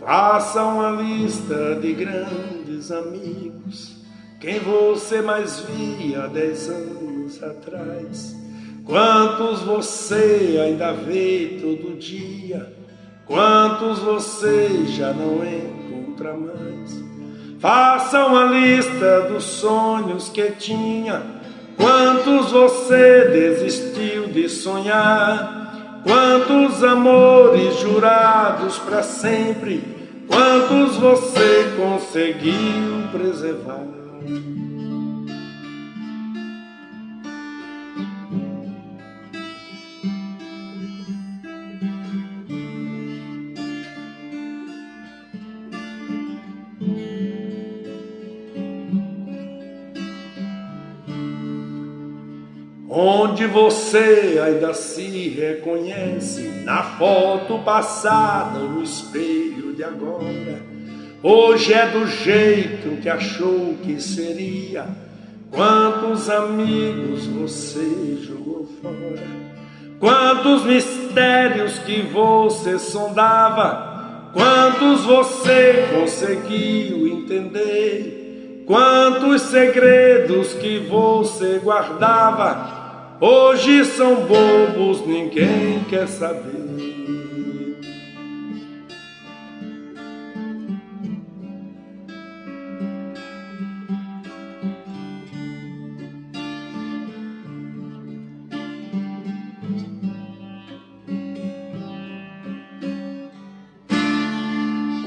Faça uma lista de grandes amigos, quem você mais via dez anos atrás. Quantos você ainda vê todo dia, quantos você já não encontra mais. Faça uma lista dos sonhos que tinha, quantos você desistiu de sonhar. Quantos amores jurados para sempre, quantos você conseguiu preservar? Onde você ainda se reconhece na foto passada, no espelho de agora. Hoje é do jeito que achou que seria. Quantos amigos você jogou fora? Quantos mistérios que você sondava? Quantos você conseguiu entender? Quantos segredos que você guardava? Hoje são bobos, ninguém quer saber.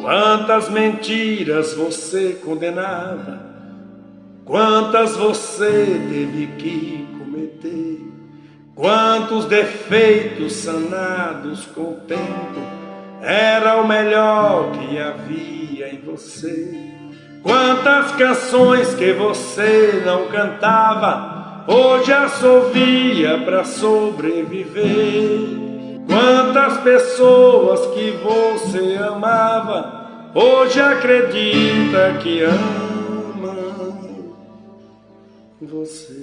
Quantas mentiras você condenava, quantas você teve que quantos defeitos sanados com o tempo, era o melhor que havia em você. Quantas canções que você não cantava, hoje assovia para sobreviver. Quantas pessoas que você amava, hoje acredita que ama você.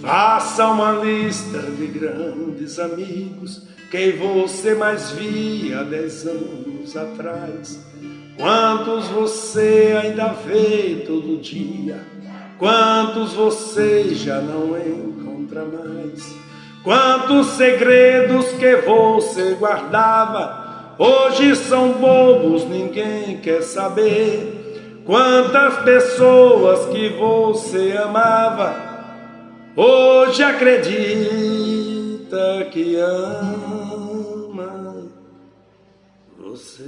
Faça uma lista de grandes amigos quem você mais via dez anos atrás. Quantos você ainda vê todo dia? Quantos você já não encontra mais? Quantos segredos que você guardava hoje são bobos, ninguém quer saber. Quantas pessoas que você amava hoje acredita que ama você.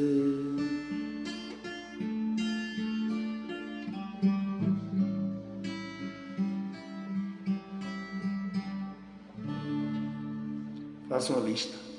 Faça uma lista.